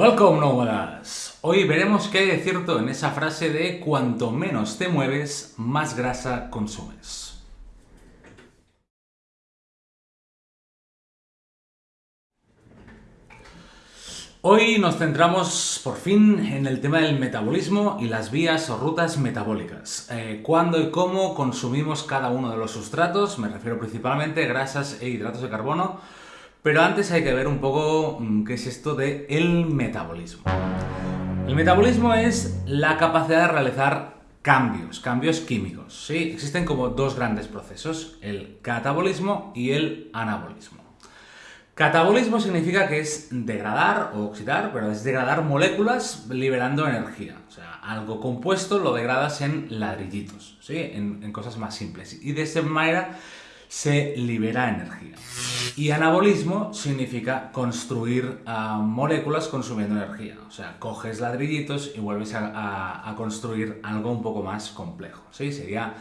Welcome nómadas. Hoy veremos qué hay de cierto en esa frase de cuanto menos te mueves, más grasa consumes. Hoy nos centramos por fin en el tema del metabolismo y las vías o rutas metabólicas. Eh, ¿Cuándo y cómo consumimos cada uno de los sustratos? Me refiero principalmente a grasas e hidratos de carbono. Pero antes hay que ver un poco mm, qué es esto de el metabolismo. El metabolismo es la capacidad de realizar cambios, cambios químicos. ¿sí? Existen como dos grandes procesos, el catabolismo y el anabolismo. Catabolismo significa que es degradar o oxidar, pero es degradar moléculas liberando energía. O sea, algo compuesto lo degradas en ladrillitos, ¿sí? en, cosas más simples. Y de esa manera se libera energía. Y anabolismo significa construir ah, moléculas consumiendo energía. O sea, coges ladrillitos y vuelves a, construir algo un poco más complejo. ¿sí? Sería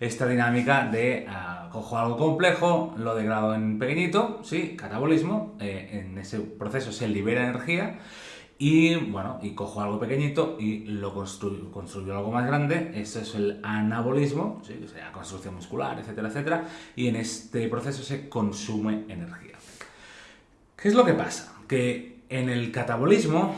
esta dinámica de ah, cojo algo complejo, lo degrado en pequeñito, sí, catabolismo, eh, en ese proceso se libera energía y bueno, y cojo algo pequeñito y lo construyo, construyo algo más grande, eso es el anabolismo, ¿sí? o sea, construcción muscular, etcétera, etcétera, y en este proceso se consume energía. ¿Qué es lo que pasa? Que en el catabolismo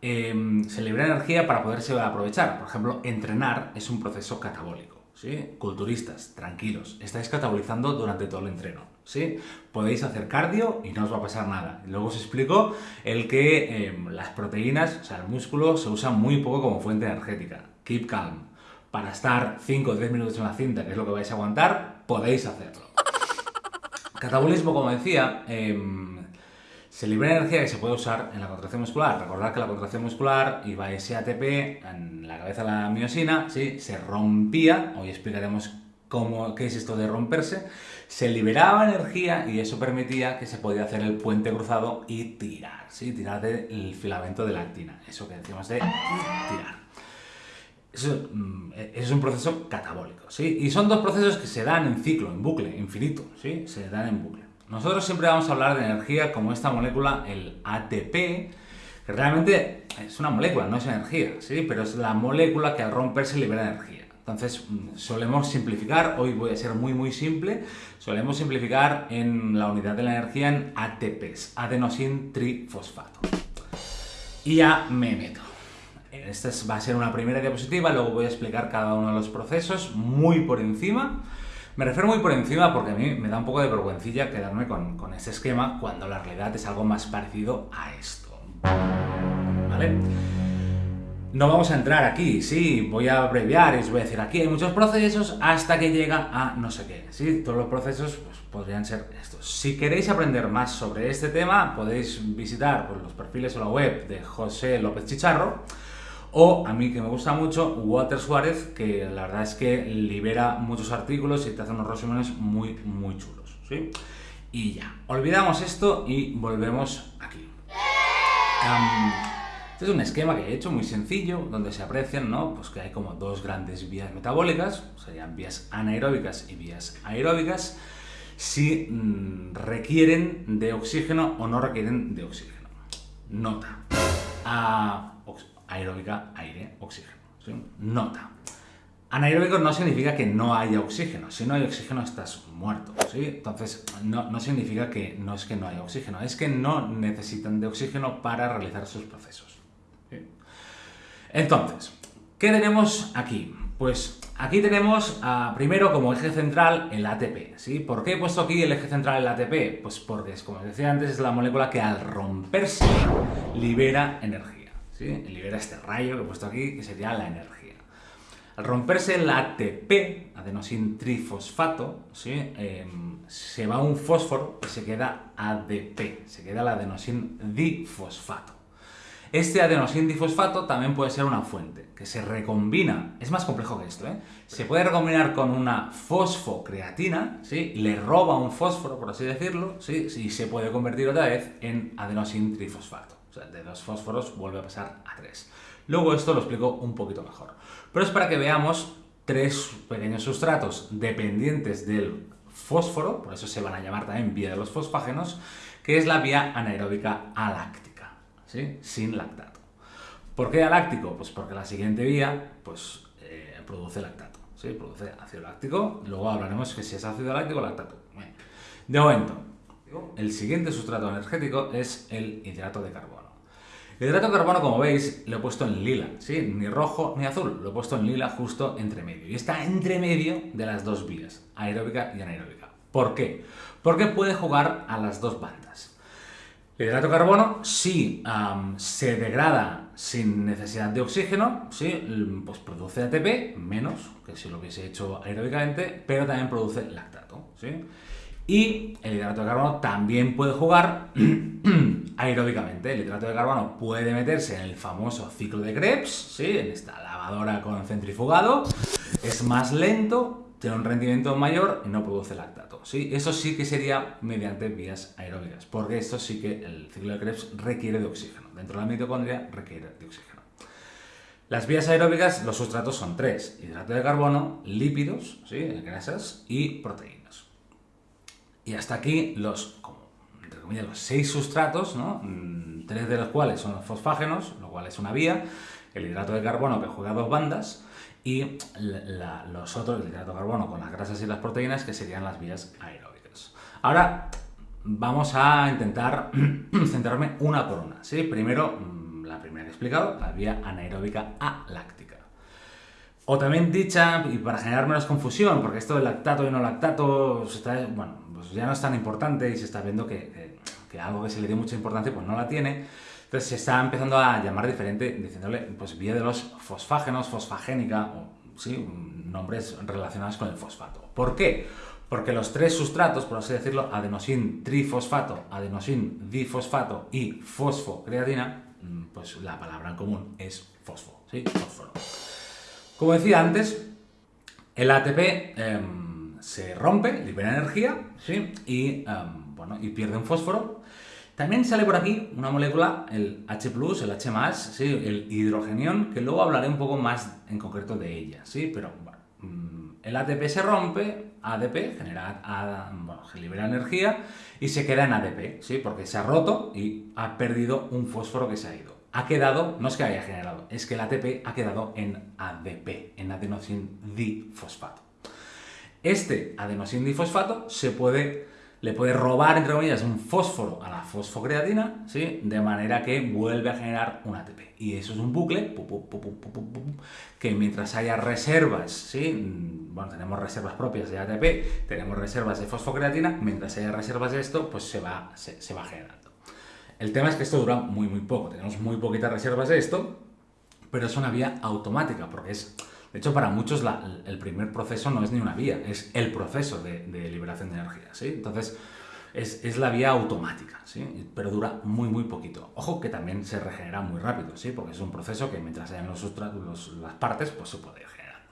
em, se libera energía para poderse aprovechar. Por ejemplo, entrenar es un proceso catabólico. ¿sí? Culturistas, tranquilos, estáis catabolizando durante todo el entreno, Podéis hacer cardio y no os va a pasar nada. Luego os explico el que em, las proteínas, o sea, el músculo, se usa muy poco como fuente energética. Keep calm. Para estar 5 o 10 minutos en la cinta, que es lo que vais a aguantar, podéis hacerlo. Catabolismo, como decía, em, se libera energía que se puede usar en la contracción muscular. Recordad que la contracción muscular iba ese ATP en la cabeza de la miosina, ¿sí? se rompía, hoy explicaremos cómo, qué es esto de romperse, se liberaba energía y eso permitía que se podía hacer el puente cruzado y tirar, ¿sí? tirar del filamento de la actina, eso que decimos de tirar. Eso, mm, es un proceso catabólico, ¿sí? Y son dos procesos que se dan en ciclo, en bucle, infinito, ¿sí? Se dan en bucle. Nosotros siempre vamos a hablar de energía como esta molécula, el ATP, que realmente es una molécula, no es energía, ¿sí? Pero es la molécula que al romperse libera energía. Entonces, mm, solemos simplificar, hoy voy a ser muy muy simple, solemos simplificar en la unidad de la energía en ATPs, adenosin trifosfato. Y ya me meto. Esta va a ser una primera diapositiva, luego voy a explicar cada uno de los procesos muy por encima. Me refiero muy por encima porque a mí me da un poco de vergüencilla quedarme con, con este esquema cuando la realidad es algo más parecido a esto. ¿Vale? No vamos a entrar aquí, sí, voy a abreviar y os voy a decir aquí hay muchos procesos hasta que llega a no sé qué, ¿sí? Todos los procesos pues, podrían ser estos. Si queréis aprender más sobre este tema, podéis visitar pues, los perfiles o la web de José López Chicharro, o a mí que me gusta mucho, Walter Suárez, que la verdad es que libera muchos artículos y te hace unos resúmenes muy, muy chulos. ¿sí? Y ya, olvidamos esto y volvemos aquí. Este es un esquema que he hecho muy sencillo, donde se aprecian ¿no? pues que hay como dos grandes vías metabólicas, serían vías anaeróbicas y vías aeróbicas, si mm, requieren de oxígeno o no requieren de oxígeno. Nota. Aeróbica, aire, oxígeno. Nota. Anaeróbico no significa que no haya oxígeno. Si no hay oxígeno estás muerto. ¿sí? Entonces, no, significa que no es que no haya oxígeno, es que no necesitan de oxígeno para realizar sus procesos. Entonces, ¿qué tenemos aquí? Pues aquí tenemos ah, primero como eje central el ATP. ¿sí? ¿Por qué he puesto aquí el eje central el ATP? Pues porque, como decía antes, es la molécula que al romperse libera energía. Libera este rayo que he puesto aquí, que sería la energía. Al romperse el ATP, adenosin trifosfato, ¿sí? Em, se va un fósforo y se queda ADP, se queda el adenosin difosfato. Este adenosin difosfato también puede ser una fuente, que se recombina, es más complejo que esto, ¿eh? Se puede recombinar con una fosfocreatina, ¿sí? Le roba un fósforo, por así decirlo, ¿sí? Y se puede convertir otra vez en adenosin trifosfato. O sea, de dos fósforos vuelve a pasar a tres. Luego esto lo explico un poquito mejor. Pero es para que veamos tres pequeños sustratos dependientes del fósforo, por eso se van a llamar también vía de los fosfágenos, que es la vía anaeróbica aláctica. Sin lactato. ¿Por qué aláctico? Pues porque la siguiente vía pues, eh, produce lactato, produce ácido láctico. Luego hablaremos que si es ácido láctico lactato. De momento, el siguiente sustrato energético es el hidrato de carbono. El hidrato de carbono, como veis, lo he puesto en lila. Ni rojo ni azul, lo he puesto en lila justo entre medio. Y está entre medio de las dos vías, aeróbica y anaeróbica. ¿Por qué? Porque puede jugar a las dos bandas. El hidrato de carbono sí se degrada sin necesidad de oxígeno, sí, pues produce ATP, menos que si lo hubiese hecho aeróbicamente, pero también produce lactato. ¿sí? Y el hidrato de carbono también puede jugar aeróbicamente. El hidrato de carbono puede meterse en el famoso ciclo de Krebs, ¿sí? en esta lavadora con centrifugado. Es más lento, tiene un rendimiento mayor y no produce lactato. ¿sí? Eso sí que sería mediante vías aeróbicas, porque esto sí que el ciclo de Krebs requiere de oxígeno. Dentro de la mitocondria requiere de oxígeno. Las vías aeróbicas, los sustratos son tres. Hidrato de carbono, lípidos, ¿sí? grasas y proteínas. Y hasta aquí los, como, los seis sustratos, ¿no? Mm, tres de los cuales son los fosfágenos, lo cual es una vía, el hidrato de carbono que juega dos bandas, y los otros, el hidrato de carbono con las grasas y las proteínas, que serían las vías aeróbicas. Ahora vamos a intentar centrarme una por una. ¿sí? Primero, mm, la primera que he explicado, la vía anaeróbica aláctica. O también dicha, y para generar menos confusión, porque esto del lactato y no lactato, está, bueno, pues ya no es tan importante y se está viendo que, algo que se le dio mucha importancia pues no la tiene. Entonces se está empezando a llamar diferente, diciéndole pues vía de los fosfágenos, fosfagénica, o sí, nombres relacionados con el fosfato. ¿Por qué? Porque los tres sustratos, por así decirlo, adenosin trifosfato, adenosin difosfato y fosfocreatina, mm, pues la palabra en común es fosfo, ¿sí? Fósforo. Como decía antes, el ATP em, se rompe, libera energía, ¿sí? Y, em, bueno, y pierde un fósforo. También sale por aquí una molécula, el H+, el H+, ¿sí? el hidrogenión, que luego hablaré un poco más en concreto de ella, ¿sí? Pero, mm, el ATP se rompe, ADP, genera, libera energía y se queda en ADP, ¿sí? Porque se ha roto y ha perdido un fósforo que se ha ido ha quedado, no es que haya generado, es que el ATP ha quedado en ADP, en adenosin difosfato. Este adenosin difosfato se puede, le puede robar, entre comillas, un fósforo a la fosfocreatina, ¿sí? de manera que vuelve a generar un ATP. Y eso es un bucle que mientras haya reservas, ¿sí? bueno, tenemos reservas propias de ATP, tenemos reservas de fosfocreatina, mientras haya reservas de esto, pues se va, se va generando. El tema es que esto dura muy, muy poco. Tenemos muy poquitas reservas de esto, pero es una vía automática, porque es... De hecho, para muchos el primer proceso no es ni una vía, es el proceso de, liberación de energía, ¿sí? Entonces, es, la vía automática, ¿sí? Pero dura muy, muy poquito. Ojo que también se regenera muy rápido, ¿sí? Porque es un proceso que mientras hayan los, los, las partes, pues se puede ir generando.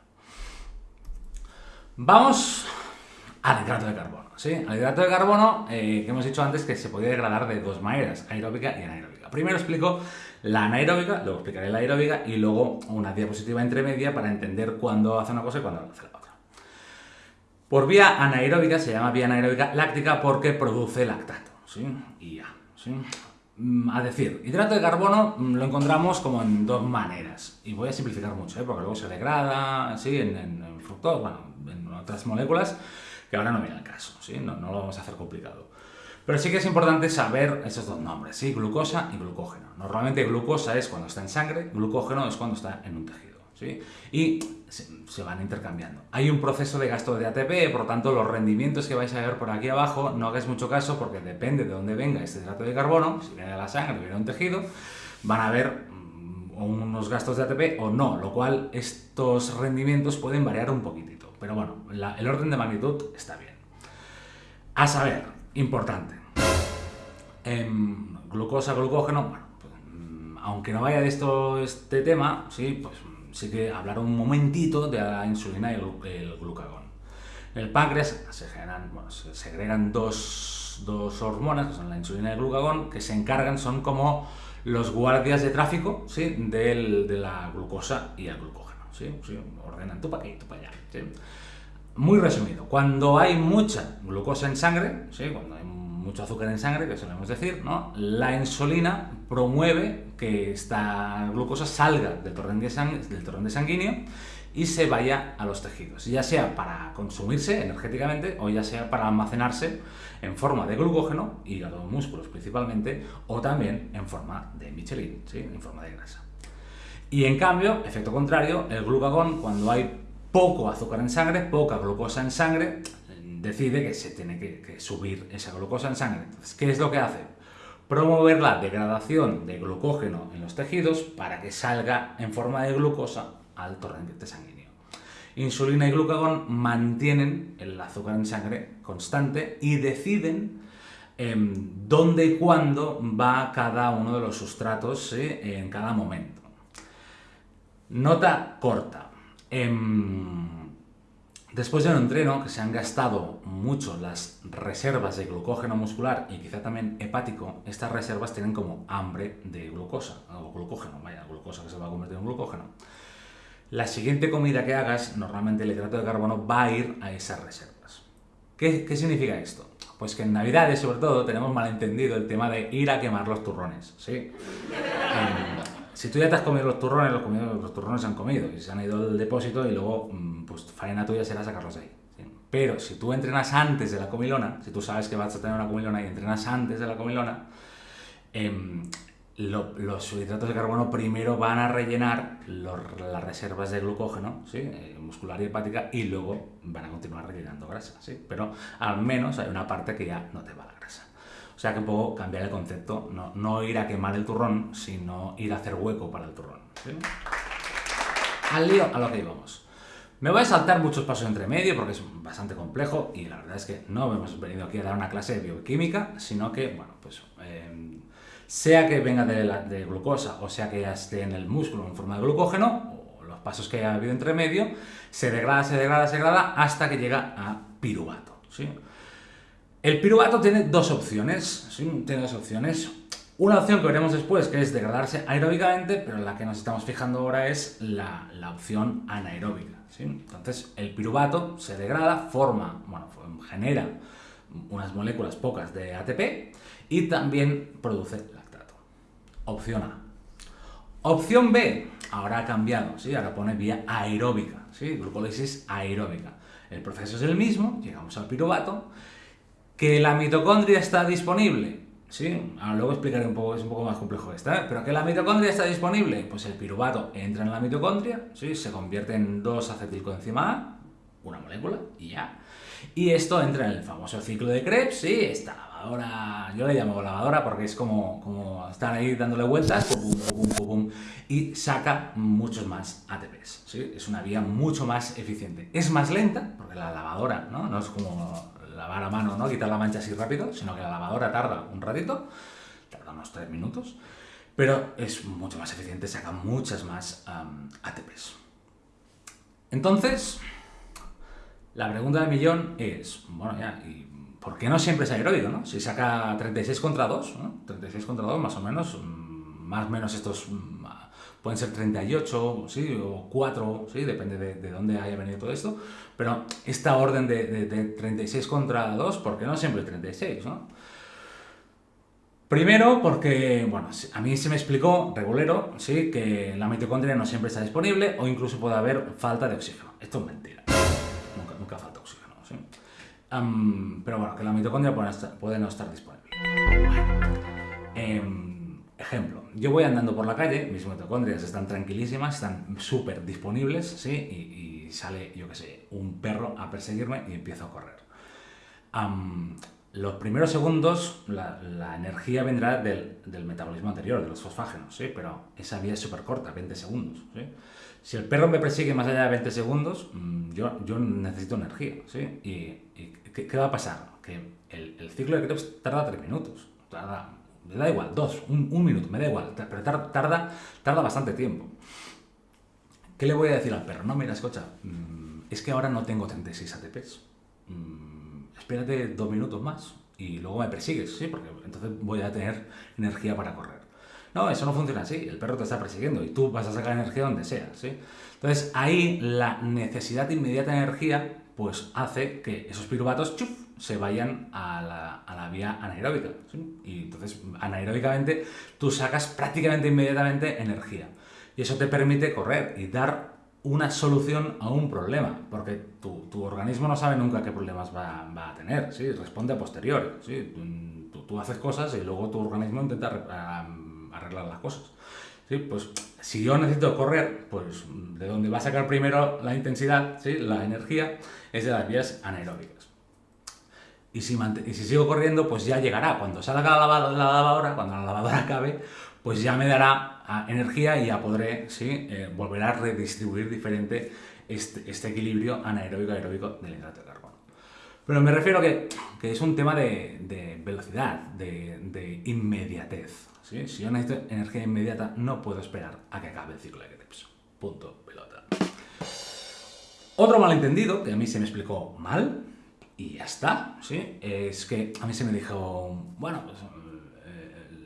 Vamos al hidrato de carbono. ¿sí? Al hidrato de carbono, eh, que hemos dicho antes que se podía degradar de dos maneras, aeróbica y anaeróbica. Primero explico la anaeróbica, luego explicaré la aeróbica y luego una diapositiva intermedia para entender cuándo hace una cosa y cuándo hace la otra. Por vía anaeróbica se llama vía anaeróbica láctica porque produce lactato, ¿sí? Y ya, ¿sí? Mm, a decir, hidrato de carbono mm, lo encontramos como en dos maneras. Y voy a simplificar mucho, ¿eh? porque luego se degrada. En, en, en fructosa, bueno, en otras moléculas que ahora no viene al caso, ¿sí? no, no lo vamos a hacer complicado. Pero sí que es importante saber esos dos nombres, ¿sí? glucosa y glucógeno. Normalmente glucosa es cuando está en sangre, glucógeno es cuando está en un tejido. ¿sí? Y se, van intercambiando. Hay un proceso de gasto de ATP, por tanto los rendimientos que vais a ver por aquí abajo no hagáis mucho caso porque depende de dónde venga este hidrato de carbono, si viene de la sangre o viene de un tejido, van a haber mm, unos gastos de ATP o no, lo cual estos rendimientos pueden variar un poquitito. Pero bueno, el orden de magnitud está bien. A saber, importante. Em, glucosa, glucógeno, pues, mm, aunque no vaya de esto este tema, sí, pues sí que hablar un momentito de la insulina y el, glucagón. En el páncreas se generan, bueno, se segregan dos, dos, hormonas, que son la insulina y el glucagón, que se encargan, son como los guardias de tráfico, ¿sí? de la glucosa y el glucógeno. ¿sí? Ordenan tú para aquí, tú para allá. Muy resumido, cuando hay mucha glucosa en sangre, ¿sí? cuando hay mucho azúcar en sangre, que solemos decir, ¿no? La insulina promueve que esta glucosa salga del torrente, del torrente sanguíneo y se vaya a los tejidos, ya sea para consumirse energéticamente o ya sea para almacenarse en forma de glucógeno, y a los músculos principalmente, o también en forma de Michelin, ¿sí? en forma de grasa. Y en cambio, efecto contrario, el glucagón, cuando hay poco azúcar en sangre, poca glucosa en sangre, decide que se tiene que, subir esa glucosa en sangre. Entonces, ¿qué es lo que hace? Promover la degradación de glucógeno en los tejidos para que salga en forma de glucosa al torrente sanguíneo. Insulina y glucagón mantienen el azúcar en sangre constante y deciden em, dónde y cuándo va cada uno de los sustratos en cada momento. Nota corta. Em, después de un entreno que se han gastado mucho las reservas de glucógeno muscular y quizá también hepático, estas reservas tienen como hambre de glucosa, o glucógeno, vaya, glucosa que se va a convertir en glucógeno la siguiente comida que hagas, normalmente el hidrato de carbono va a ir a esas reservas. ¿Qué, significa esto? Pues que en Navidades, sobre todo, tenemos malentendido el tema de ir a quemar los turrones, ¿sí? Em, si tú ya te has comido los turrones, los, los, turrones se han comido y se han ido al depósito y luego, mm, pues, faena tuya será sacarlos de ahí. Pero si tú entrenas antes de la comilona, si tú sabes que vas a tener una comilona y entrenas antes de la comilona, eh, los hidratos de carbono primero van a rellenar las reservas de glucógeno. Eh, muscular y hepática y luego van a continuar rellenando grasa. Pero al menos hay una parte que ya no te va la grasa. O sea que poco cambiar el concepto, no, no ir a quemar el turrón, sino ir a hacer hueco para el turrón. Al lío, a lo que íbamos. Me voy a saltar muchos pasos entre medio porque es bastante complejo y la verdad es que no hemos venido aquí a dar una clase de bioquímica, sino que, bueno, pues... Eh, sea que venga de, de glucosa o sea que ya esté en el músculo en forma de glucógeno, o los pasos que haya habido entre medio, se degrada, se degrada, se degrada hasta que llega a piruvato. ¿sí? El piruvato tiene dos opciones, tiene dos opciones. Una opción que veremos después, que es degradarse aeróbicamente, pero la que nos estamos fijando ahora es la, opción anaeróbica. Entonces, el piruvato se degrada, forma, bueno, genera unas moléculas pocas de ATP y también produce Opción A. Opción B, ahora ha cambiado, ¿sí? ahora pone vía aeróbica, ¿sí? glucólisis aeróbica. El proceso es el mismo, llegamos al piruvato, que la mitocondria está disponible, ¿sí? Ahora luego explicaré un poco, es un poco más complejo esta, ¿eh? pero que la mitocondria está disponible, pues el piruvato entra en la mitocondria, ¿sí? Se convierte en 2-acetilcoenzima A, una molécula, y ya. Y esto entra en el famoso ciclo de Krebs, ¿sí? Está lavadora, yo le llamo lavadora porque es como, como estar ahí dándole vueltas y saca muchos más ATPs. ¿sí? Es una vía mucho más eficiente. Es más lenta, porque la lavadora ¿no? no es como lavar a mano, ¿no? quitar la mancha así rápido, sino que la lavadora tarda un ratito, tarda unos 3 minutos, pero es mucho más eficiente, saca muchas más ATPs. Entonces, la pregunta del millón es, bueno, ya, ¿y ¿por qué no siempre es aeróbico, no? Si saca 36 contra 2, ¿no? 36 contra 2 más o menos, mm, más o menos estos mm, pueden ser 38, ¿sí? O 4, ¿sí? Depende de, dónde haya venido todo esto. Pero esta orden de, 36 contra 2, ¿por qué no siempre 36, no? Primero porque, bueno, a mí se me explicó, regulero, ¿sí? que la mitocondria no siempre está disponible o incluso puede haber falta de oxígeno. Esto es mentira. Nunca, nunca falta oxígeno, ¿sí? pero bueno, que la mitocondria puede, no estar disponible. Em, ejemplo, yo voy andando por la calle, mis mitocondrias están tranquilísimas, están súper disponibles, ¿sí? Y, sale, yo qué sé, un perro a perseguirme y empiezo a correr. los primeros segundos, la, energía vendrá del, metabolismo anterior, de los fosfágenos, ¿sí? Pero esa vía es súper corta, 20 segundos, ¿sí? Si el perro me persigue más allá de 20 segundos, mm, yo, yo necesito energía, ¿sí? Y, ¿qué, va a pasar? Que el, ciclo de Krebs tarda 3 minutos, tarda, me da igual, 2, un, minuto, me da igual, pero tarda, tarda bastante tiempo. ¿Qué le voy a decir al perro? No, mira, escucha, mm, es que ahora no tengo 36 ATPs. Mm, espérate dos minutos más y luego me persigues, ¿sí? Porque entonces voy a tener energía para correr. No, eso no funciona así. El perro te está persiguiendo y tú vas a sacar energía donde sea, ¿sí? Entonces ahí la necesidad de inmediata energía pues hace que esos piruvatos se vayan a la, a la vía anaeróbica. Y entonces, anaeróbicamente, tú sacas prácticamente inmediatamente energía. Y eso te permite correr y dar una solución a un problema, porque tu, tu organismo no sabe nunca qué problemas va, va, a tener, ¿sí? responde a posteriori. ¿sí? Tú, tú, haces cosas y luego tu organismo intenta arreglar las cosas. ¿sí? Pues si yo necesito correr, pues de donde va a sacar primero la intensidad, ¿sí? la energía, es de las vías anaeróbicas. Y si, y si sigo corriendo, pues ya llegará. Cuando salga la, la lavadora, cuando la lavadora acabe, pues ya me dará ah, energía y ya podré. Eh, volver a redistribuir diferente este, este equilibrio anaeróbico-aeróbico del hidrato de carbono. Pero me refiero que, es un tema de, velocidad, de, de inmediatez. ¿sí? Si yo necesito energía inmediata, no puedo esperar a que acabe el ciclo de Krebs. Punto, pelota. Otro malentendido, que a mí se me explicó mal, y ya está, ¿sí? es que a mí se me dijo, bueno, pues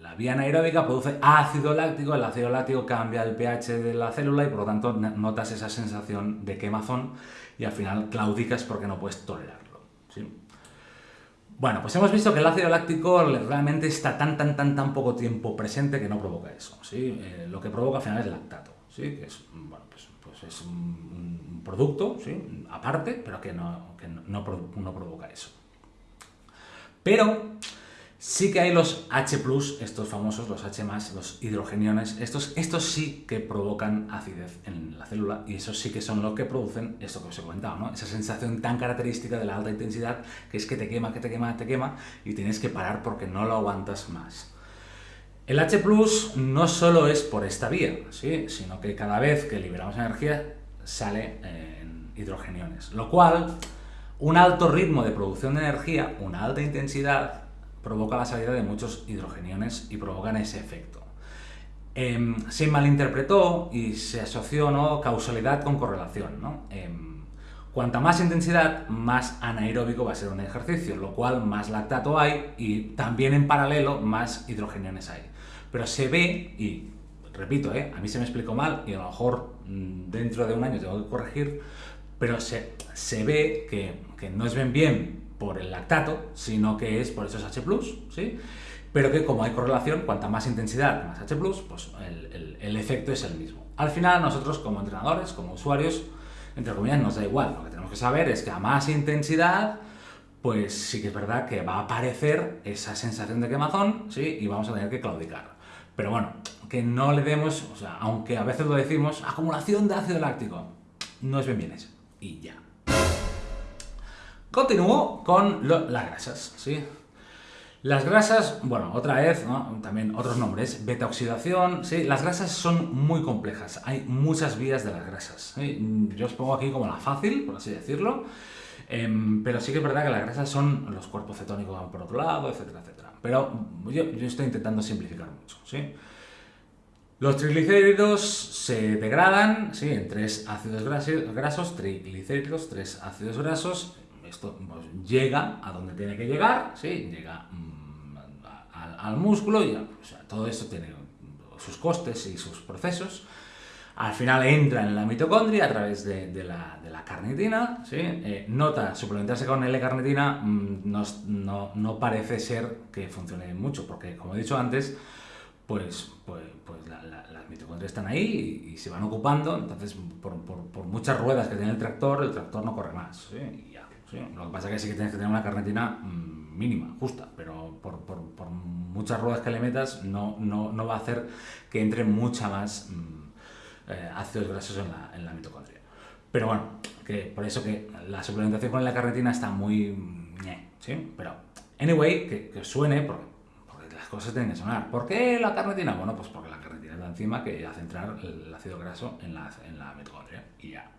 la vía anaeróbica produce ácido láctico, el ácido láctico cambia el pH de la célula y por lo tanto notas esa sensación de quemazón y al final claudicas porque no puedes tolerarlo. ¿sí? Bueno, pues hemos visto que el ácido láctico realmente está tan, tan, tan, tan poco tiempo presente que no provoca eso. ¿sí? Eh, lo que provoca al final es lactato, ¿sí? que es, bueno, pues, pues es un, producto ¿sí? aparte, pero que, no, que no, no provoca eso. Pero Sí que hay los H+, estos famosos, los H+, los hidrogeniones, estos, estos sí que provocan acidez en la célula y esos sí que son los que producen esto que os he comentado, ¿no? Esa sensación tan característica de la alta intensidad que es que te quema, que te quema, te quema y tienes que parar porque no lo aguantas más. El H+, no solo es por esta vía, ¿sí? sino que cada vez que liberamos energía sale en hidrogeniones, lo cual un alto ritmo de producción de energía, una alta intensidad, provoca la salida de muchos hidrogeniones y provocan ese efecto. Eh, se malinterpretó y se asoció ¿no? causalidad con correlación. ¿no? Eh, cuanta más intensidad, más anaeróbico va a ser un ejercicio, lo cual más lactato hay y también en paralelo más hidrogeniones hay. Pero se ve, y repito, ¿eh? a mí se me explicó mal y a lo mejor mm, dentro de un año tengo que corregir, pero se, se ve que, que no es bien bien por el lactato, sino que es por esos H+, ¿sí? Pero que como hay correlación, cuanta más intensidad, más H+, pues el, el, el efecto es el mismo. Al final, nosotros como entrenadores, como usuarios, entre comillas, nos da igual. Lo que tenemos que saber es que a más intensidad, pues sí que es verdad que va a aparecer esa sensación de quemazón, ¿sí? Y vamos a tener que claudicar. Pero bueno, que no le demos, o sea, aunque a veces lo decimos, acumulación de ácido láctico, no es bien bien eso. Y ya. Continúo con las grasas, ¿sí? Las grasas, bueno, otra vez, ¿no? también otros nombres, beta-oxidación, ¿sí? Las grasas son muy complejas, hay muchas vías de las grasas. Yo os pongo aquí como la fácil, por así decirlo, eh, pero sí que es verdad que las grasas son los cuerpos cetónicos por otro lado, etcétera, etcétera. Pero yo, estoy intentando simplificar mucho. Los triglicéridos se degradan ¿sí? en tres ácidos grasos, triglicéridos, tres ácidos grasos, esto pues, llega a donde tiene que llegar, ¿sí? llega a, al músculo y sea, todo esto tiene sus costes y sus procesos. Al final entra en la mitocondria a través de, la, de la, carnitina, ¿sí? eh, nota, suplementarse con L-carnitina mmm, no, no, no, parece ser que funcione mucho, porque como he dicho antes, pues, pues, pues la, la, las mitocondrias están ahí y, se van ocupando, entonces por, por, muchas ruedas que tiene el tractor, el tractor no corre más, ¿sí? ya. Lo que pasa es que sí que tienes que tener una carnitina mmm, mínima, justa, pero por, por, muchas ruedas que le metas no, no, va a hacer que entre mucha más mmm, eh, ácidos grasos en la, en la, mitocondria. Pero bueno, que por eso que la suplementación con la carnitina está muy... ¿sí? Pero, anyway, que, que suene, porque, las cosas tienen que sonar. ¿Por qué la carnitina? Bueno, pues porque la carnitina es la enzima que hace entrar el ácido graso en la, en la mitocondria y ya.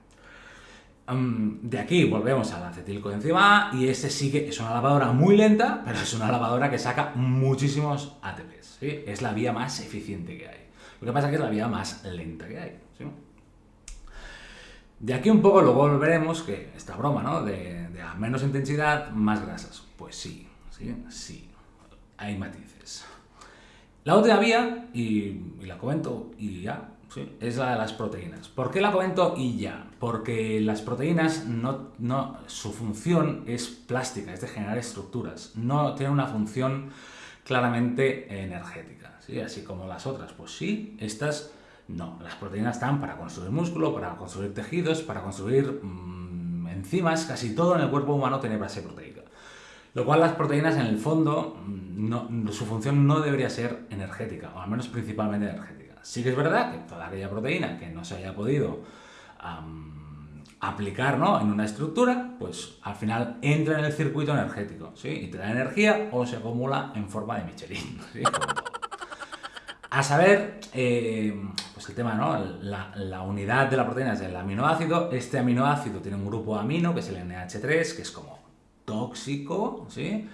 De aquí volvemos al acetilcoenzima A y ese sí que es una lavadora muy lenta, pero es una lavadora que saca muchísimos ATPs. Es la vía más eficiente que hay. Lo que pasa es que es la vía más lenta que hay. De aquí un poco luego volveremos que esta broma, ¿no? De, menos intensidad, más grasas. Pues sí, sí, sí. Hay matices. La otra vía, y, y la comento y ya, ¿sí? es la de las proteínas. ¿Por qué la comento y ya? Porque las proteínas, no, no, su función es plástica, es de generar estructuras, no tiene una función claramente energética, ¿sí? así como las otras. Pues sí, estas no, las proteínas están para construir músculo, para construir tejidos, para construir mmm, enzimas, casi todo en el cuerpo humano tiene base proteica. Lo cual las proteínas en el fondo, mm, no, su función no debería ser energética, o al menos principalmente energética. Sí que es verdad que toda aquella proteína que no se haya podido um, aplicar ¿no? en una estructura, pues al final entra en el circuito energético, ¿sí? Y te da energía o se acumula en forma de Michelin, ¿sí? A saber, eh, pues el tema, ¿no? La, la, unidad de la proteína es el aminoácido. Este aminoácido tiene un grupo amino, que es el NH3, que es como tóxico, ¿sí?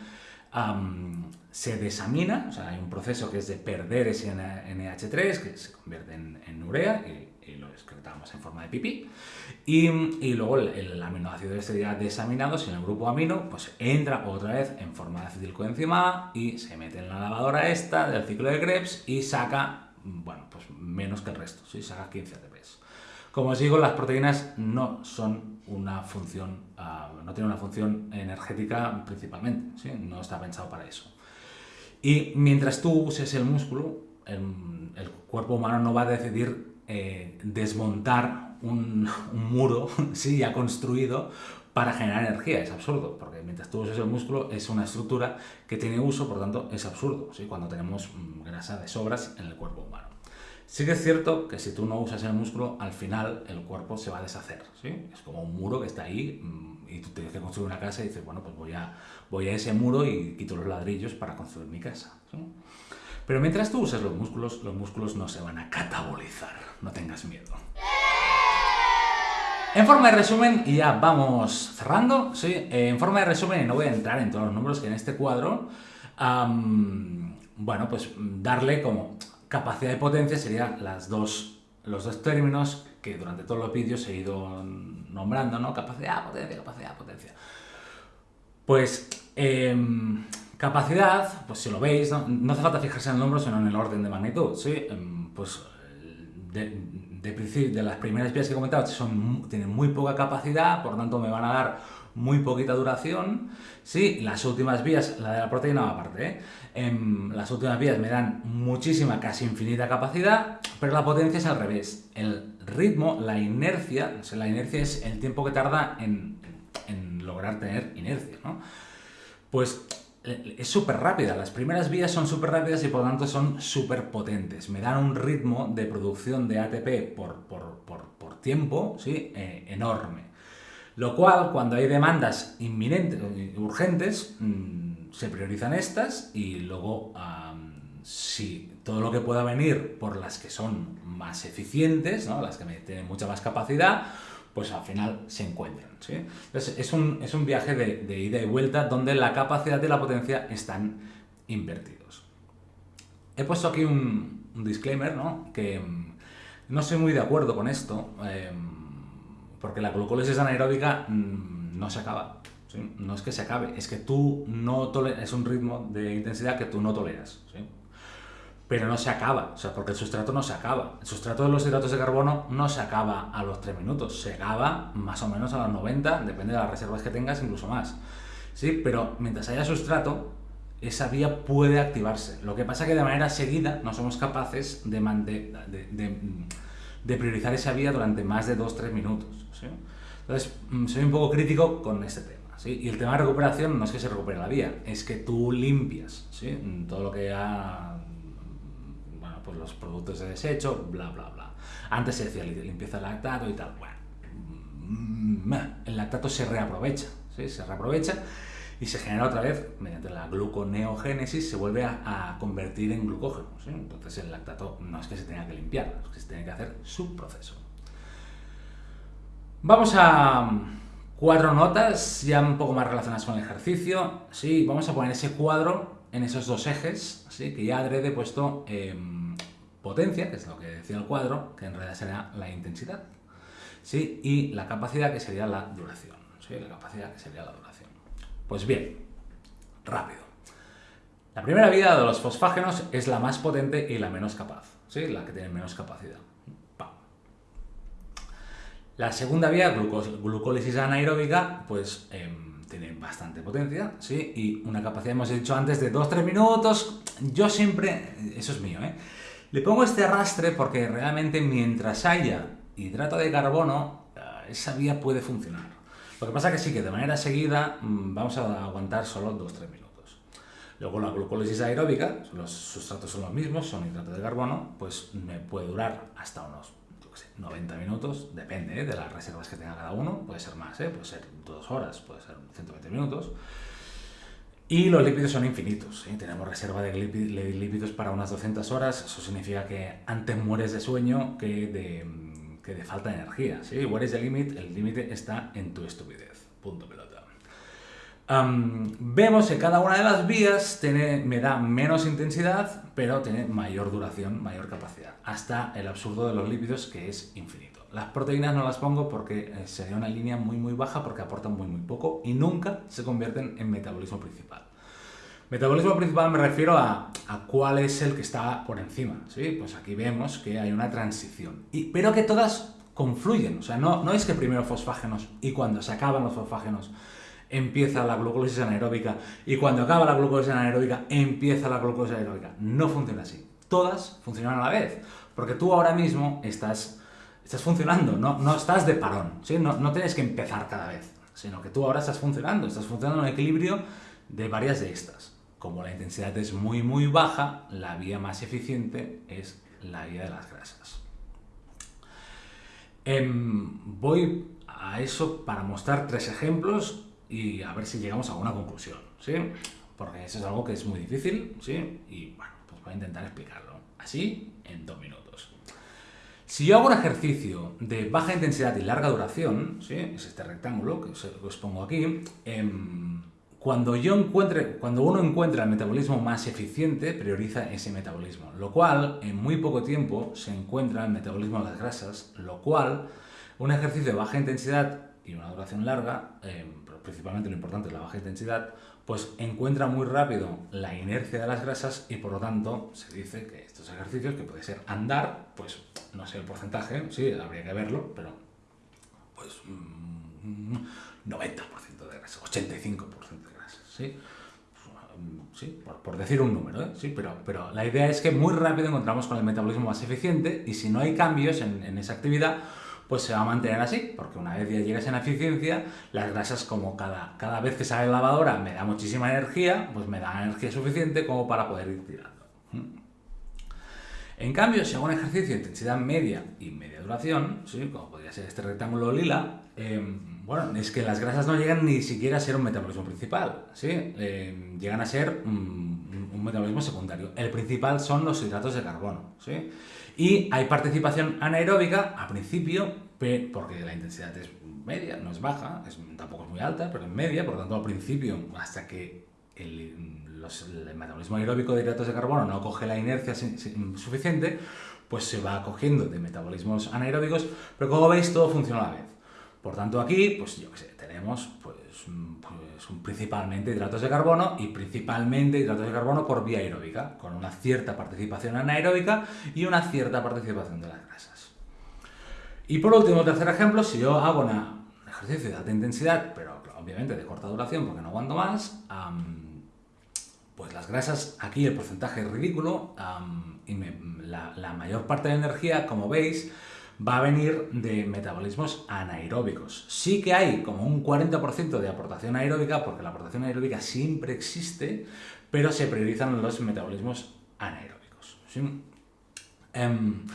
Se desamina, o sea, hay un proceso que es de perder ese NH3, que se convierte en, urea, y, lo excretamos en forma de pipí, y, luego el, aminoácido este ya desaminado, sin el grupo amino, pues entra otra vez en forma de acetilcoenzima y se mete en la lavadora esta del ciclo de Krebs y saca, bueno, pues menos que el resto, ¿sí? saca 15 ATPs. Como os digo, las proteínas no son una función, uh, no tienen una función energética principalmente, no está pensado para eso. Y mientras tú uses el músculo, el, cuerpo humano no va a decidir eh, desmontar un, un muro ¿sí? ya construido para generar energía. Es absurdo, porque mientras tú uses el músculo es una estructura que tiene uso, por tanto es absurdo ¿sí? cuando tenemos mm, grasa de sobras en el cuerpo humano. Sí que es cierto que si tú no usas el músculo, al final el cuerpo se va a deshacer, ¿sí? Es como un muro que está ahí mm, y tú tienes que construir una casa y dices, bueno, pues voy a, voy a ese muro y quito los ladrillos para construir mi casa. Pero mientras tú uses los músculos, los músculos no se van a catabolizar, no tengas miedo. En forma de resumen, y ya vamos cerrando, ¿sí? en forma de resumen, y no voy a entrar en todos los números que en este cuadro, bueno, pues darle como Capacidad de potencia serían las dos, los dos términos que durante todos los vídeos he ido nombrando, ¿no? Capacidad, potencia, capacidad, potencia. Pues em, capacidad, pues si lo veis, ¿no? hace falta fijarse en el número, sino en el orden de magnitud, ¿sí? Em, pues de, de, las primeras vías que he comentado son, tienen muy poca capacidad, por tanto me van a dar muy poquita duración. Sí, las últimas vías, la de la proteína aparte, ¿eh? en las últimas vías me dan muchísima, casi infinita capacidad, pero la potencia es al revés. El ritmo, la inercia, la inercia es el tiempo que tarda en, en lograr tener inercia, ¿no? Pues eh, es súper rápida, las primeras vías son súper rápidas y por lo tanto son súper potentes. Me dan un ritmo de producción de ATP por, por, por, por tiempo ¿sí? Eh, enorme. Lo cual, cuando hay demandas inminentes, urgentes, mm, se priorizan estas y luego, si todo lo que pueda venir por las que son más eficientes, ¿no? las que tienen mucha más capacidad, pues al final se encuentran. ¿sí? Entonces, es un, es un viaje de, ida y vuelta donde la capacidad y la potencia están invertidos. He puesto aquí un, disclaimer, ¿no? que mm, no soy muy de acuerdo con esto. Eh, porque la glucólisis anaeróbica mm, no se acaba. No es que se acabe, es que tú no toleras, es un ritmo de intensidad que tú no toleras. Pero no se acaba, o sea, porque el sustrato no se acaba. El sustrato de los hidratos de carbono no se acaba a los 3 minutos, se acaba más o menos a los 90, depende de las reservas que tengas, incluso más. ¿Sí? Pero mientras haya sustrato, esa vía puede activarse. Lo que pasa es que de manera seguida no somos capaces de, de de priorizar esa vía durante más de 2-3 minutos. Entonces, mm, soy un poco crítico con este tema. Y el tema de recuperación no es que se recupere la vía, es que tú limpias ¿sí? Mm, todo lo que ha... Bueno, pues los productos de desecho, bla, bla, bla. Antes se decía limpieza el lactato y tal. Bueno, mm, el lactato se reaprovecha, ¿sí? se reaprovecha y se genera otra vez, mediante la gluconeogénesis, se vuelve a, convertir en glucógeno. Entonces el lactato no es que se tenga que limpiar, es que se tiene que hacer su proceso. Vamos a cuatro notas, ya un poco más relacionadas con el ejercicio. Sí, vamos a poner ese cuadro en esos dos ejes, ¿sí? que ya adrede puesto em, potencia, que es lo que decía el cuadro, que en realidad sería la intensidad, ¿sí? y la capacidad, que sería la duración. ¿sí? La capacidad, que sería la duración. Pues bien, rápido. La primera vía de los fosfágenos es la más potente y la menos capaz, ¿sí? la que tiene menos capacidad. La segunda vía, glucólisis anaeróbica, pues em, tiene bastante potencia, ¿sí? Y una capacidad, hemos dicho antes, de 2-3 minutos. Yo siempre, eso es mío, ¿eh? Le pongo este arrastre porque realmente mientras haya hidrato de carbono, eh, esa vía puede funcionar. Lo que pasa que sí que de manera seguida mm, vamos a aguantar solo 2-3 minutos. Luego la glucólisis aeróbica, los sustratos son los mismos, son hidratos de carbono, pues me puede durar hasta unos 90 minutos, depende ¿eh? de las reservas que tenga cada uno, puede ser más, ¿eh? puede ser 2 horas, puede ser 120 minutos. Y los lípidos son infinitos, ¿eh? tenemos reserva de lípidos para unas 200 horas, eso significa que antes mueres de sueño que de, que de falta de energía. ¿sí? What is the limit? El límite está en tu estupidez. Punto pelota vemos que cada una de las vías me da menos intensidad, pero tiene mayor duración, mayor capacidad, hasta el absurdo de los lípidos que es infinito. Las proteínas no las pongo porque eh, sería una línea muy muy baja porque aportan muy muy poco y nunca se convierten en metabolismo principal. Metabolismo principal me refiero a, cuál es el que está por encima, ¿sí? Pues aquí vemos que hay una transición, pero que todas confluyen, o sea, no, no es que primero fosfágenos y cuando se acaban los fosfágenos empieza la glucólisis anaeróbica y cuando acaba la glucólisis anaeróbica empieza la glucólisis anaeróbica. No funciona así. Todas funcionan a la vez, porque tú ahora mismo estás, estás funcionando, no, no estás de parón, ¿sí? no, no tienes que empezar cada vez, sino que tú ahora estás funcionando, estás funcionando en equilibrio de varias de estas. Como la intensidad es muy muy baja, la vía más eficiente es la vía de las grasas. Em, voy a eso para mostrar tres ejemplos y a ver si llegamos a alguna conclusión, ¿sí? Porque eso es algo que es muy difícil, ¿sí? Y bueno, pues voy a intentar explicarlo. Así, en dos minutos. Si yo hago un ejercicio de baja intensidad y larga duración, ¿sí? Es este rectángulo que os, pongo aquí, em, cuando, yo encuentre, cuando uno encuentra el metabolismo más eficiente, prioriza ese metabolismo, lo cual en muy poco tiempo se encuentra el metabolismo de las grasas, lo cual un ejercicio de baja intensidad y una duración larga em, principalmente lo importante es la baja intensidad, pues encuentra muy rápido la inercia de las grasas y por lo tanto se dice que estos ejercicios, que puede ser andar, pues no sé el porcentaje, sí, habría que verlo, pero pues 90% mm, de grasas, 85% de grasas, ¿sí? Sí, por, decir un número, ¿eh? sí, pero, pero la idea es que muy rápido encontramos con el metabolismo más eficiente y si no hay cambios en, esa actividad, pues se va a mantener así, porque una vez ya llegas en eficiencia, las grasas como cada, cada vez que sale la lavadora me da muchísima energía, pues me da energía suficiente como para poder ir tirando. En cambio, si hago un ejercicio de intensidad media y media duración, ¿sí? como podría ser este rectángulo lila, em, bueno, es que las grasas no llegan ni siquiera a ser un metabolismo principal, ¿sí? Em, llegan a ser un, un metabolismo secundario. El principal son los hidratos de carbono, ¿sí? Y hay participación anaeróbica a principio, porque la intensidad es media, no es baja, tampoco es muy alta, pero es media, por lo tanto al principio, hasta que el, metabolismo aeróbico de hidratos de carbono no coge la inercia suficiente, pues se va cogiendo de metabolismos anaeróbicos, pero como veis todo funciona a la vez. Por tanto aquí, pues yo qué sé, tenemos pues, pues principalmente hidratos de carbono y principalmente hidratos de carbono por vía aeróbica, con una cierta participación anaeróbica y una cierta participación de las grasas. Y por último, tercer ejemplo, si yo hago un ejercicio de alta intensidad, pero obviamente de corta duración porque no aguanto más, pues las grasas, aquí el porcentaje es ridículo y la, la mayor parte de la energía, como veis, va a venir de metabolismos anaeróbicos. Sí que hay como un 40% de aportación aeróbica, porque la aportación aeróbica siempre existe, pero se priorizan los metabolismos anaeróbicos. Em,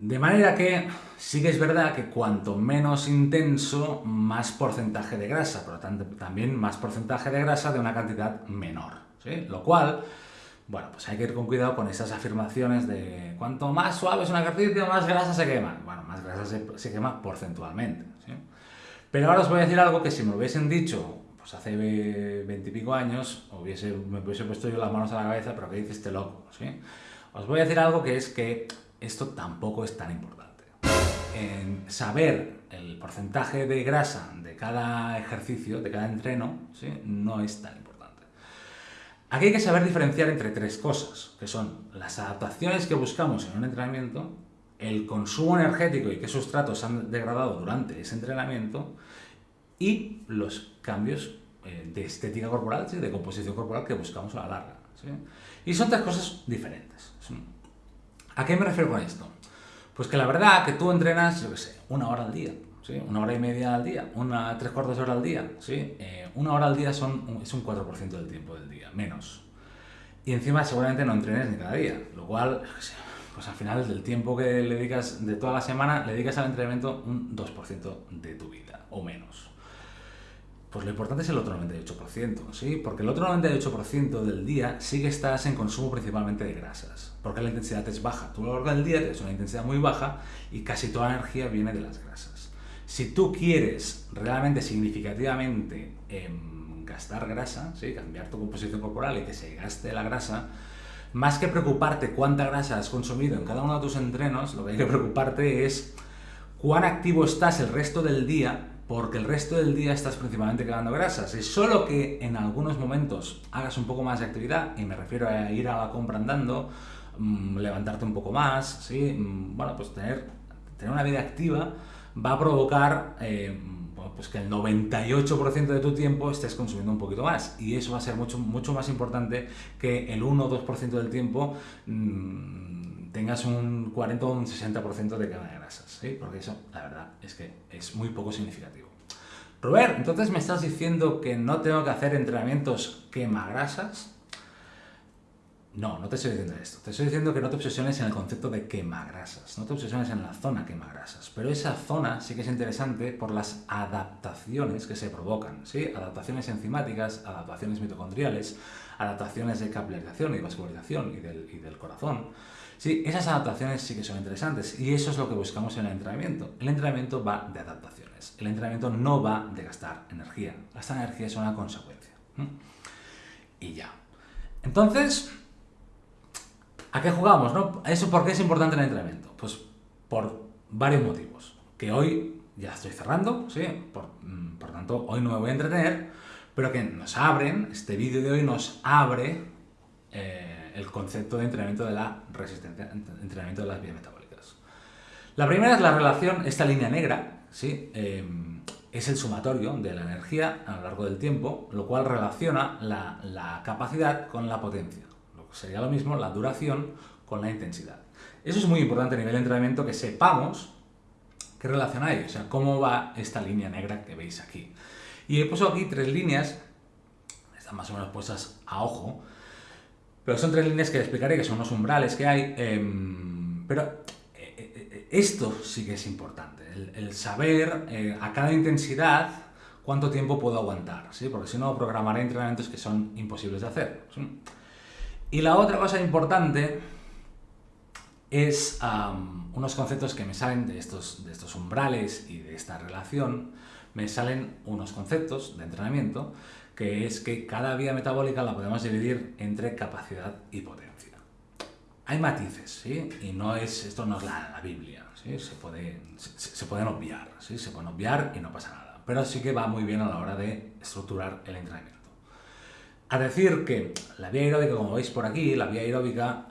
de manera que sí que es verdad que cuanto menos intenso, más porcentaje de grasa, por lo tanto también más porcentaje de grasa de una cantidad menor. Lo cual bueno, pues hay que ir con cuidado con esas afirmaciones de cuanto más suave es un ejercicio, más grasa se quema. Bueno, más grasa se, quema porcentualmente. Pero ahora os voy a decir algo que si me lo hubiesen dicho pues hace veintipico años, hubiese, me hubiese puesto yo las manos a la cabeza, pero ¿qué dice este loco? Os voy a decir algo que es que esto tampoco es tan importante. En saber el porcentaje de grasa de cada ejercicio, de cada entreno, no es tan importante. Aquí hay que saber diferenciar entre tres cosas, que son las adaptaciones que buscamos en un entrenamiento, el consumo energético y qué sustratos han degradado durante ese entrenamiento y los cambios eh, de estética corporal, de composición corporal que buscamos a la larga. Y son tres cosas diferentes. ¿A qué me refiero con esto? Pues que la verdad que tú entrenas, yo qué sé, una hora al día, ¿sí? una hora y media al día, una tres cuartos de hora al día, ¿sí? Eh, una hora al día son, es un 4% del tiempo del día, menos. Y encima seguramente no entrenes ni cada día, lo cual, pues al final del tiempo que le dedicas de toda la semana, le dedicas al entrenamiento un 2% de tu vida, o menos. Pues lo importante es el otro 98%, ¿sí? Porque el otro 98% del día sí que estás en consumo principalmente de grasas, porque la intensidad es baja. Tú a lo largo del día tienes una intensidad muy baja y casi toda la energía viene de las grasas. Si tú quieres realmente significativamente em, gastar grasa, ¿sí? cambiar tu composición corporal y que se gaste la grasa, más que preocuparte cuánta grasa has consumido en cada uno de tus entrenos, lo que hay que preocuparte es cuán activo estás el resto del día porque el resto del día estás principalmente quemando grasas. Es solo que en algunos momentos hagas un poco más de actividad, y me refiero a ir a la compra andando, mm, levantarte un poco más, ¿sí? Mm, bueno, pues tener, tener una vida activa va a provocar eh, pues que el 98% de tu tiempo estés consumiendo un poquito más. Y eso va a ser mucho, mucho más importante que el 1 o 2% del tiempo mm, tengas un 40 o un 60% de quema de grasas. Porque eso, la verdad, es que es muy poco significativo. Robert, entonces me estás diciendo que no tengo que hacer entrenamientos quema grasas. No, no te estoy diciendo esto. Te estoy diciendo que no te obsesiones en el concepto de quemagrasas. No te obsesiones en la zona quemagrasas. Pero esa zona sí que es interesante por las adaptaciones que se provocan. ¿sí? Adaptaciones enzimáticas, adaptaciones mitocondriales, adaptaciones de capilarización y vascularización y del, y del corazón. Sí, esas adaptaciones sí que son interesantes y eso es lo que buscamos en el entrenamiento. El entrenamiento va de adaptaciones. El entrenamiento no va de gastar energía. Gastar energía es una consecuencia. Y ya. Entonces, ¿A qué jugamos? No? ¿Eso por qué es importante el entrenamiento? Pues por varios motivos. Que hoy ya estoy cerrando, ¿sí? Por, mm, por tanto, hoy no me voy a entretener, pero que nos abren, este vídeo de hoy nos abre eh, el concepto de entrenamiento de la resistencia, entrenamiento de las vías metabólicas. La primera es la relación, esta línea negra, ¿sí? Em, es el sumatorio de la energía a lo largo del tiempo, lo cual relaciona la, la capacidad con la potencia sería lo mismo la duración con la intensidad. Eso es muy importante a nivel de entrenamiento que sepamos qué relación hay, o sea, cómo va esta línea negra que veis aquí. Y he puesto aquí tres líneas, están más o menos puestas a ojo, pero son tres líneas que explicaré, que son unos umbrales que hay, em, pero eh, eh, eh, esto sí que es importante, el, saber a cada intensidad cuánto tiempo puedo aguantar, ¿sí? porque si no programaré entrenamientos que son imposibles de hacer. Y la otra cosa importante es unos conceptos que me salen de estos, de estos umbrales y de esta relación, me salen unos conceptos de entrenamiento, que es que cada vía metabólica la podemos dividir entre capacidad y potencia. Hay matices, ¿sí? Y no es, esto no es la, Biblia, ¿sí? Se, puede, se, pueden obviar, ¿sí? Se pueden obviar y no pasa nada. Pero sí que va muy bien a la hora de estructurar el entrenamiento. A decir que la vía aeróbica, como veis por aquí, la vía aeróbica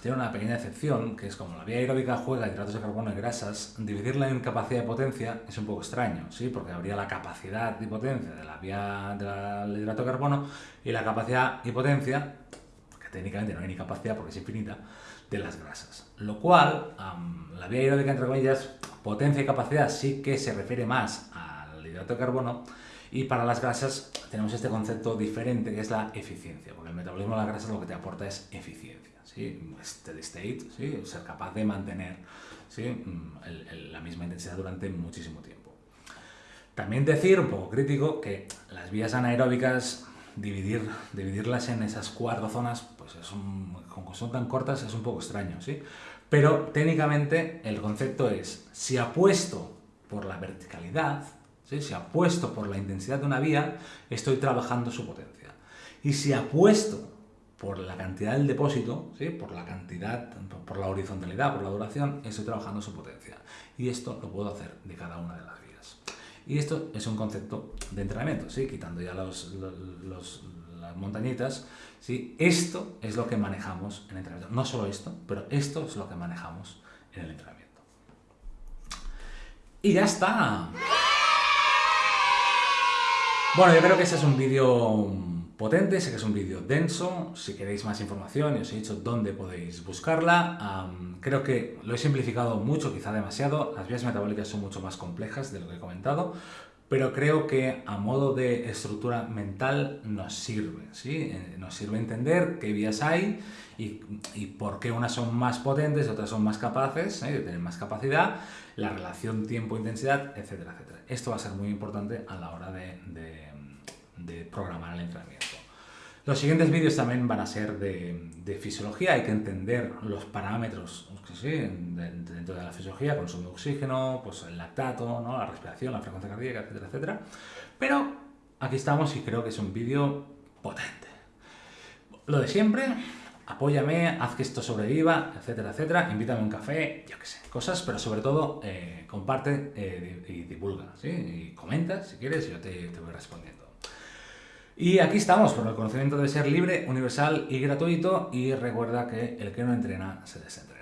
tiene una pequeña excepción, que es como la vía aeróbica juega hidratos de carbono y grasas, dividirla en capacidad y potencia es un poco extraño, ¿sí? porque habría la capacidad y potencia de la vía del hidrato de carbono y la capacidad y potencia, que técnicamente no hay ni capacidad porque es infinita, de las grasas. Lo cual, la vía aeróbica, entre comillas, potencia y capacidad sí que se refiere más al hidrato de carbono, y para las grasas tenemos este concepto diferente que es la eficiencia, porque el metabolismo de las grasas lo que te aporta es eficiencia, ¿sí? steady state, ¿sí? ser capaz de mantener ¿sí? Mm, la misma intensidad durante muchísimo tiempo. También decir, un poco crítico, que las vías anaeróbicas, dividir, dividirlas en esas cuatro zonas, pues es como son tan cortas, es un poco extraño, ¿sí? Pero técnicamente el concepto es, si apuesto por la verticalidad, si apuesto por la intensidad de una vía, estoy trabajando su potencia. Y si apuesto por la cantidad del depósito, ¿sí? por la cantidad, por la horizontalidad, por la duración, estoy trabajando su potencia. Y esto lo puedo hacer de cada una de las vías. Y esto es un concepto de entrenamiento, ¿sí? quitando ya los, las montañitas. ¿sí? Esto es lo que manejamos en entrenamiento. No solo esto, pero esto es lo que manejamos en el entrenamiento. Y ya está. Bueno, yo creo que ese es un vídeo potente, sé que es un vídeo denso, si queréis más información, os he dicho dónde podéis buscarla, creo que lo he simplificado mucho, quizá demasiado, las vías metabólicas son mucho más complejas de lo que he comentado, pero creo que a modo de estructura mental nos sirve, ¿sí? Eh, nos sirve entender qué vías hay y, por qué unas son más potentes y otras son más capaces, ¿eh? de tener más capacidad, la relación tiempo-intensidad, etcétera, etcétera. Esto va a ser muy importante a la hora de de programar el entrenamiento. Los siguientes vídeos también van a ser de, fisiología, hay que entender los parámetros dentro de la fisiología, consumo de oxígeno, pues el lactato, ¿no? la respiración, la frecuencia cardíaca, etcétera, etcétera. Pero aquí estamos y creo que es un vídeo potente. Lo de siempre, apóyame, haz que esto sobreviva, etcétera, etcétera, invítame a un café, yo qué sé, cosas, pero sobre todo eh, comparte eh, y divulga, ¿sí? Y comenta si quieres y yo te, te voy respondiendo. Y aquí estamos, porque el conocimiento debe ser libre, universal y gratuito y recuerda que el que no entrena se desentrena.